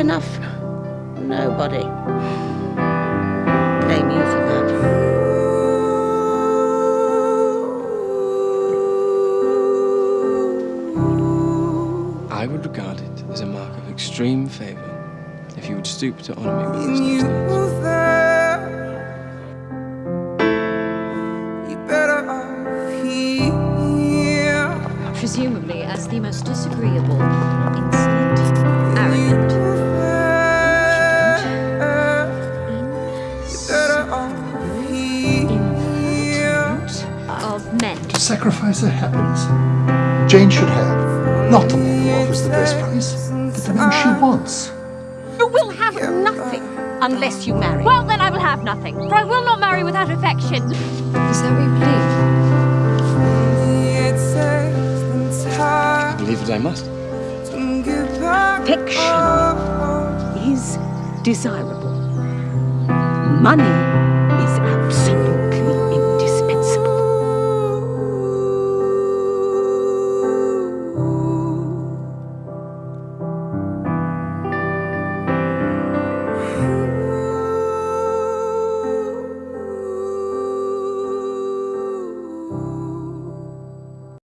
enough. Nobody. Blame you for that. I would regard it as a mark of extreme favour if you would stoop to honour me with this toast. Presumably as the most disagreeable, sacrifice her happiness. Jane should have not the man who offers the best price, but the man she wants. You will have nothing unless you marry. Well, then I will have nothing, for I will not marry without affection. Is that what you believe? I believe that I must. Fiction is desirable. Money